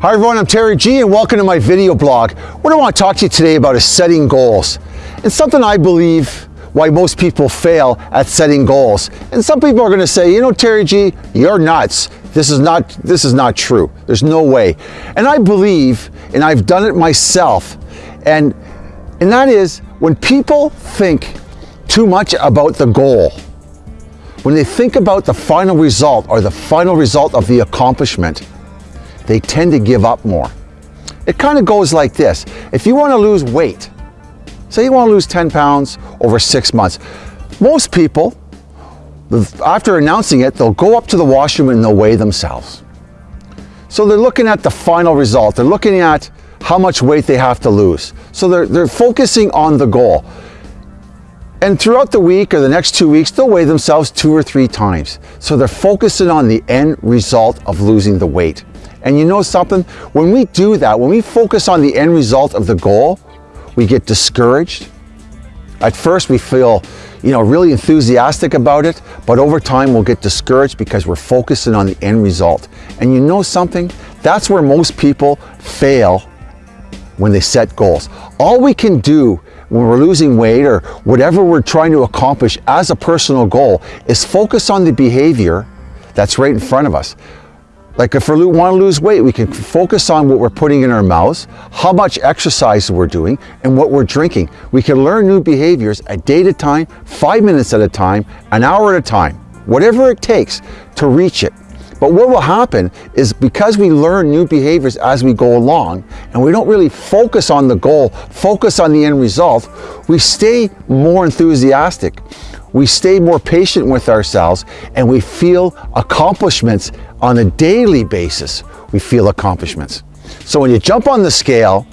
Hi everyone, I'm Terry G and welcome to my video blog. What I want to talk to you today about is setting goals. And something I believe why most people fail at setting goals. And some people are going to say, you know, Terry G, you're nuts. This is not this is not true. There's no way. And I believe, and I've done it myself, and and that is when people think too much about the goal, when they think about the final result or the final result of the accomplishment, they tend to give up more. It kind of goes like this. If you want to lose weight, say you want to lose 10 pounds over six months, most people, after announcing it, they'll go up to the washroom and they'll weigh themselves. So they're looking at the final result. They're looking at how much weight they have to lose. So they're, they're focusing on the goal. And throughout the week or the next two weeks, they'll weigh themselves two or three times. So they're focusing on the end result of losing the weight. And you know something? When we do that, when we focus on the end result of the goal, we get discouraged. At first we feel, you know, really enthusiastic about it, but over time we'll get discouraged because we're focusing on the end result. And you know something? That's where most people fail when they set goals. All we can do when we're losing weight or whatever we're trying to accomplish as a personal goal is focus on the behavior that's right in front of us. Like if we want to lose weight, we can focus on what we're putting in our mouths, how much exercise we're doing, and what we're drinking. We can learn new behaviors a day at a time, five minutes at a time, an hour at a time, whatever it takes to reach it. But what will happen is because we learn new behaviors as we go along and we don't really focus on the goal, focus on the end result, we stay more enthusiastic. We stay more patient with ourselves and we feel accomplishments on a daily basis. We feel accomplishments. So when you jump on the scale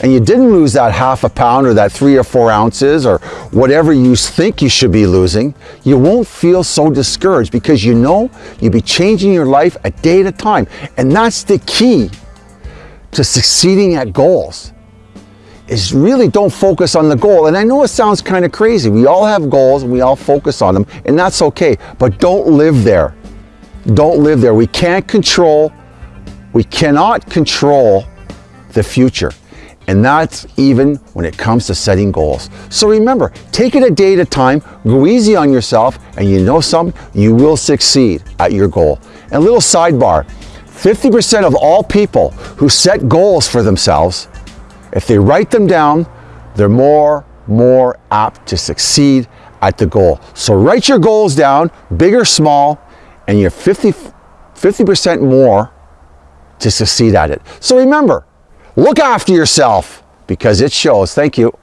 and you didn't lose that half a pound or that three or four ounces or whatever you think you should be losing, you won't feel so discouraged because you know you'll be changing your life a day at a time. And that's the key to succeeding at goals is really don't focus on the goal. And I know it sounds kind of crazy. We all have goals and we all focus on them and that's okay, but don't live there. Don't live there. We can't control, we cannot control the future. And that's even when it comes to setting goals. So remember, take it a day at a time, go easy on yourself, and you know something, you will succeed at your goal. And a little sidebar, 50% of all people who set goals for themselves, if they write them down, they're more, more apt to succeed at the goal. So write your goals down, big or small, and you're 50, 50% more to succeed at it. So remember, Look after yourself because it shows. Thank you.